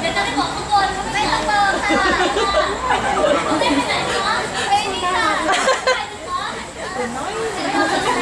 เดี๋ยวจะได้บอกทุกคนว่าไม่ต้องเติมค่ะไม่ไปไหนคะไปนี่ค่ะไปดีคะ